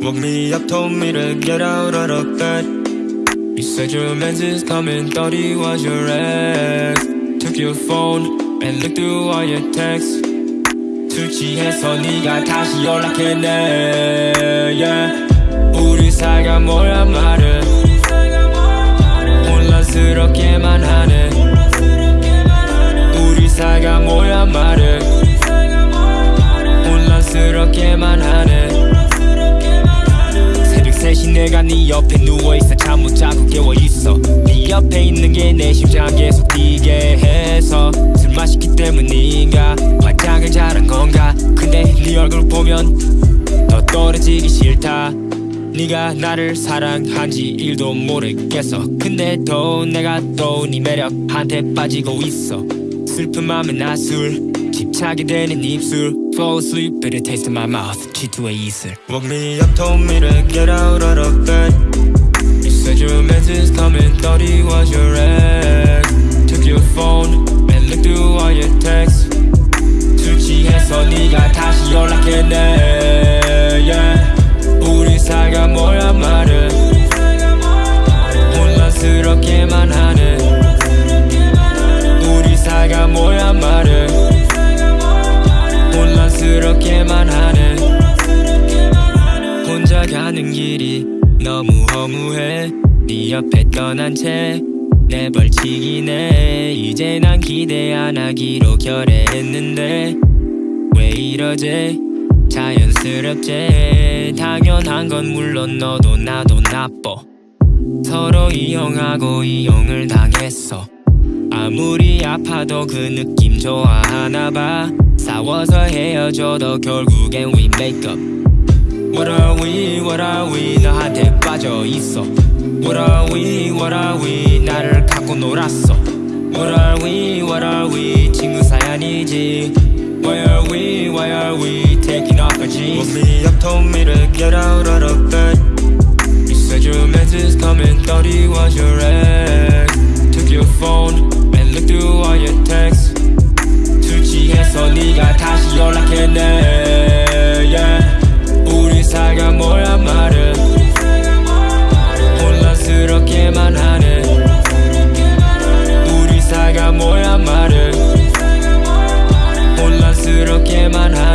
Woke me up, told me to get out of the bed. You said your menses coming, thought he was your ex. Took your phone and looked through all your texts. 술 취해서 네가 다시 연락했네. Yeah. 우리 사이가 뭐야 말은 혼란스럽게만 하네. 우리 사이가 뭐야 말은 혼란스럽게만 하네. 새벽 3시 내가 네 옆에 누워있어. 잠 못 자고 깨워있어. 네 옆에 있는 게 내 심장 계속 뛰게 해서 술 마시기 때문인가? 화장을 잘한 건가? 근데 네 얼굴 보면 더 떨어지기 싫다. 네가 나를 사랑한지 일도 모르겠어. 근데 또 내가 또 네 매력한테 빠지고 있어. 슬픈 맘에 나술 집착이 되는 입술 Fall asleep but it tastes in my mouth G2의 이슬 Woke me up told me to get out of the bed You said your menses coming thought he was your ex 혼란스럽게만 하네. 혼자 가는 길이 너무 허무해. 네 옆에 떠난 채 내 벌칙이네. 이제 난 기대 안 하기로 결의했는데 왜 이러지? 자연스럽지. 당연한 건 물론 너도 나도 나빠. 서로 이용하고 이용을 당했어. 아무리 아파도 그 느낌 좋아하나 봐 싸워서 헤어져도 결국엔 we make up What are we, what are we 너한테 빠져 있어 What are we, what are we 나를 갖고 놀았어 What are we, what are we 친구 사연이지 Why are we, why are we taking off our jeans Woke me up, told me to get out of bed You said your menses coming, thought he was your ex 그렇게만 하네 우리 사가 뭐야 말을 혼란스럽게만 하네